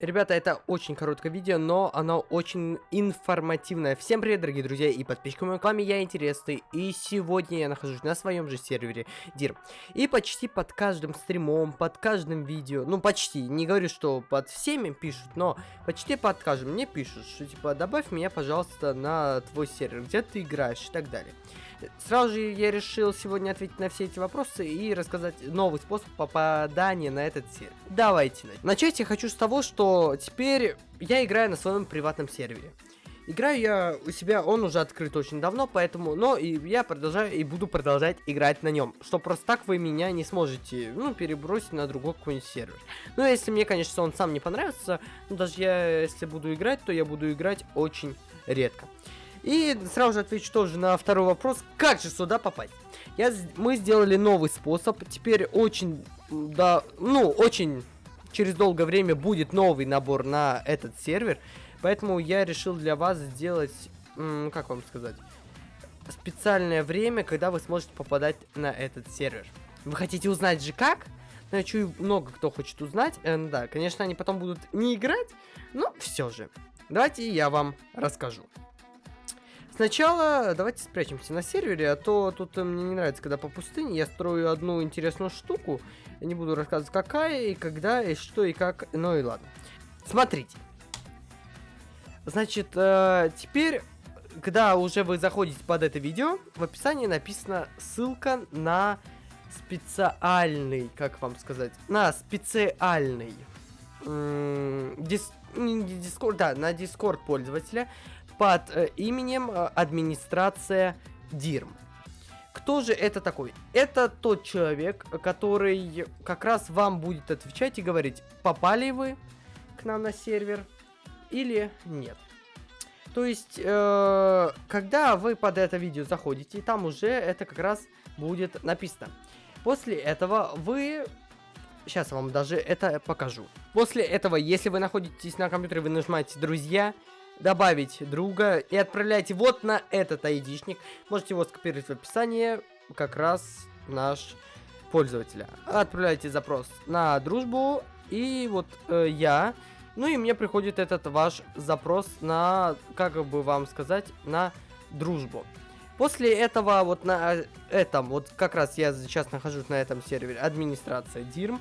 Ребята, это очень короткое видео, но оно очень информативное. Всем привет, дорогие друзья и подписчики моего канала, я Интересный. И сегодня я нахожусь на своем же сервере Дир. И почти под каждым стримом, под каждым видео, ну почти, не говорю, что под всеми пишут, но почти под каждым мне пишут, что типа добавь меня, пожалуйста, на твой сервер, где ты играешь и так далее. Сразу же я решил сегодня ответить на все эти вопросы и рассказать новый способ попадания на этот сервер. Давайте. Начать я хочу с того, что теперь я играю на своем приватном сервере. Играю я у себя, он уже открыт очень давно, поэтому, но и я продолжаю и буду продолжать играть на нем, что просто так вы меня не сможете, ну, перебросить на другой какой-нибудь сервер. Ну, если мне, конечно, он сам не понравится, ну, даже я, если буду играть, то я буду играть очень редко. И сразу же отвечу тоже на второй вопрос, как же сюда попасть. Я, мы сделали новый способ, теперь очень, да, ну, очень через долгое время будет новый набор на этот сервер, поэтому я решил для вас сделать, как вам сказать, специальное время, когда вы сможете попадать на этот сервер. Вы хотите узнать же как? Ну, я чую, много кто хочет узнать. Э, да, конечно, они потом будут не играть, но все же. Давайте я вам расскажу. Сначала давайте спрячемся на сервере, а то тут мне не нравится, когда по пустыне я строю одну интересную штуку. Не буду рассказывать, какая и когда, и что, и как, ну и ладно. Смотрите. Значит, э, теперь, когда уже вы заходите под это видео, в описании написана ссылка на специальный, как вам сказать, на специальный не дискорд, да, на дискорд пользователя, под э, именем э, администрация DIRM. Кто же это такой? Это тот человек, который как раз вам будет отвечать и говорить, попали вы к нам на сервер или нет. То есть, э, когда вы под это видео заходите, там уже это как раз будет написано. После этого вы... Сейчас я вам даже это покажу. После этого, если вы находитесь на компьютере, вы нажимаете «Друзья», добавить друга и отправляйте вот на этот айдишник. Можете его скопировать в описании, как раз наш пользователя. Отправляйте запрос на дружбу, и вот э, я, ну и мне приходит этот ваш запрос на, как бы вам сказать, на дружбу. После этого вот на этом, вот как раз я сейчас нахожусь на этом сервере, администрация DIRM,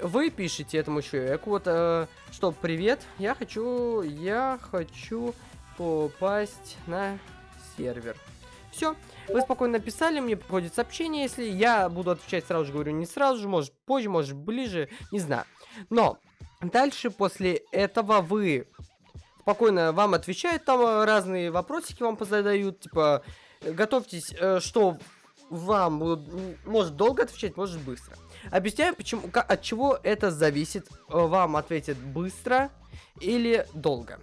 вы пишете этому человеку, вот, э, что, привет, я хочу, я хочу попасть на сервер. Все, вы спокойно написали, мне приходит сообщение, если я буду отвечать сразу же, говорю, не сразу же, может позже, может ближе, не знаю. Но дальше после этого вы спокойно вам отвечают, там разные вопросики вам позадают, типа, готовьтесь, э, что вам будут, может долго отвечать, может быстро. Объясняю, почему, от чего это зависит. Э, вам ответят быстро или долго.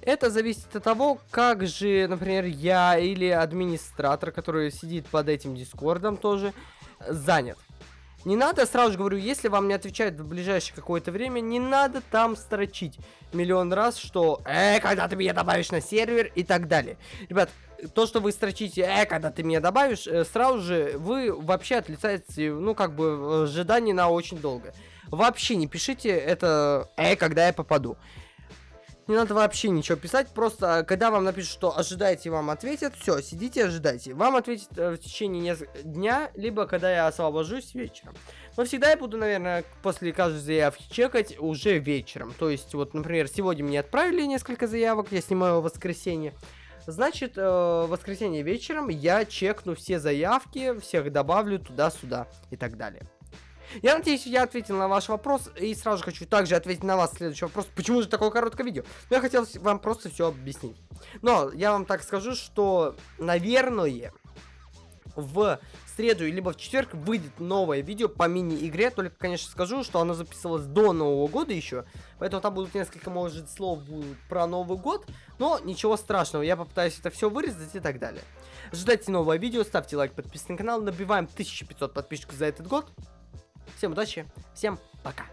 Это зависит от того, как же, например, я или администратор, который сидит под этим дискордом тоже, занят. Не надо, сразу же говорю, если вам не отвечают в ближайшее какое-то время, не надо там строчить миллион раз, что «Э, когда ты меня добавишь на сервер» и так далее. Ребят, то, что вы строчите «Э, когда ты меня добавишь», э, сразу же вы вообще отлицаете, ну, как бы, ожидание на очень долго. Вообще не пишите это «Э, когда я попаду». Не надо вообще ничего писать, просто когда вам напишут, что ожидайте, вам ответят, все, сидите, ожидайте. Вам ответят э, в течение дня, либо когда я освобожусь вечером. Но всегда я буду, наверное, после каждой заявки чекать уже вечером. То есть, вот, например, сегодня мне отправили несколько заявок, я снимаю в воскресенье. Значит, э, в воскресенье вечером я чекну все заявки, всех добавлю туда-сюда и так далее. Я надеюсь, я ответил на ваш вопрос. И сразу же хочу также ответить на вас следующий вопрос. Почему же такое короткое видео? Но я хотел вам просто все объяснить. Но я вам так скажу, что, наверное, в среду, либо в четверг выйдет новое видео по мини-игре. Только, конечно, скажу, что оно записывалось до Нового года еще. Поэтому там будут несколько, может, слов про Новый год. Но ничего страшного, я попытаюсь это все вырезать и так далее. Ждайте новое видео, ставьте лайк, подписывайтесь на канал. Набиваем 1500 подписчиков за этот год. Всем удачи, всем пока.